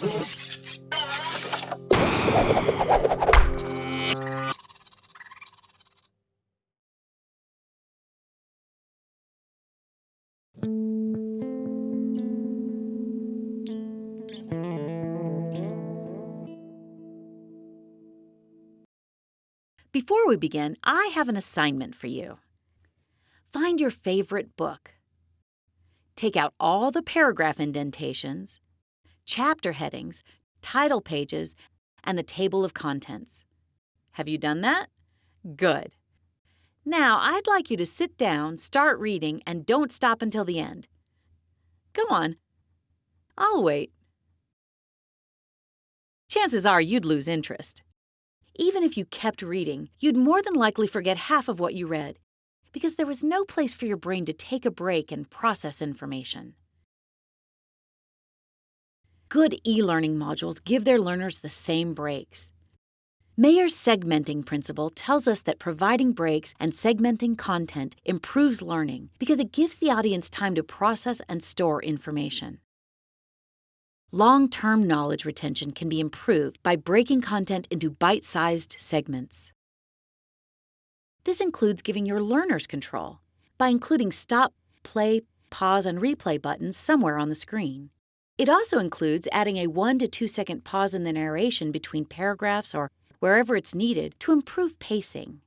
Before we begin, I have an assignment for you. Find your favorite book. Take out all the paragraph indentations, chapter headings, title pages, and the table of contents. Have you done that? Good. Now, I'd like you to sit down, start reading, and don't stop until the end. Go on. I'll wait. Chances are you'd lose interest. Even if you kept reading, you'd more than likely forget half of what you read because there was no place for your brain to take a break and process information. Good e learning modules give their learners the same breaks. Mayer's segmenting principle tells us that providing breaks and segmenting content improves learning because it gives the audience time to process and store information. Long term knowledge retention can be improved by breaking content into bite sized segments. This includes giving your learners control by including stop, play, pause, and replay buttons somewhere on the screen. It also includes adding a 1 to 2 second pause in the narration between paragraphs or wherever it's needed to improve pacing.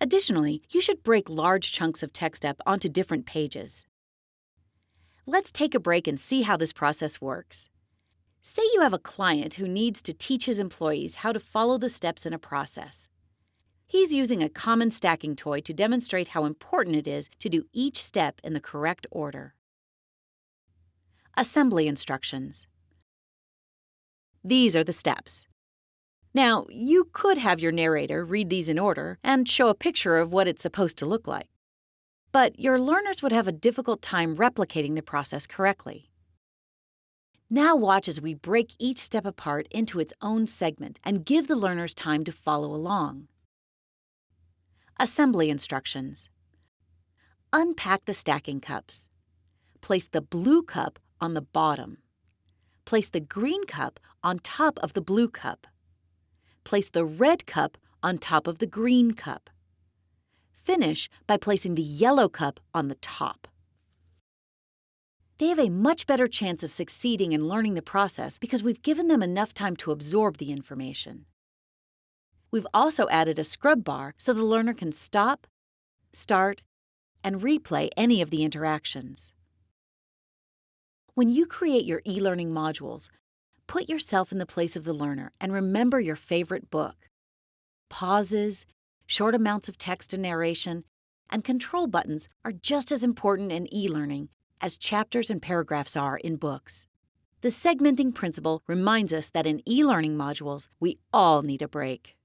Additionally, you should break large chunks of text up onto different pages. Let's take a break and see how this process works. Say you have a client who needs to teach his employees how to follow the steps in a process. He's using a common stacking toy to demonstrate how important it is to do each step in the correct order. Assembly instructions. These are the steps. Now, you could have your narrator read these in order and show a picture of what it's supposed to look like but your learners would have a difficult time replicating the process correctly. Now watch as we break each step apart into its own segment and give the learners time to follow along. Assembly instructions. Unpack the stacking cups. Place the blue cup on the bottom. Place the green cup on top of the blue cup. Place the red cup on top of the green cup. Finish by placing the yellow cup on the top. They have a much better chance of succeeding in learning the process because we've given them enough time to absorb the information. We've also added a scrub bar so the learner can stop, start, and replay any of the interactions. When you create your e-learning modules, put yourself in the place of the learner and remember your favorite book. Pauses, short amounts of text and narration, and control buttons are just as important in e learning as chapters and paragraphs are in books. The segmenting principle reminds us that in e learning modules, we all need a break.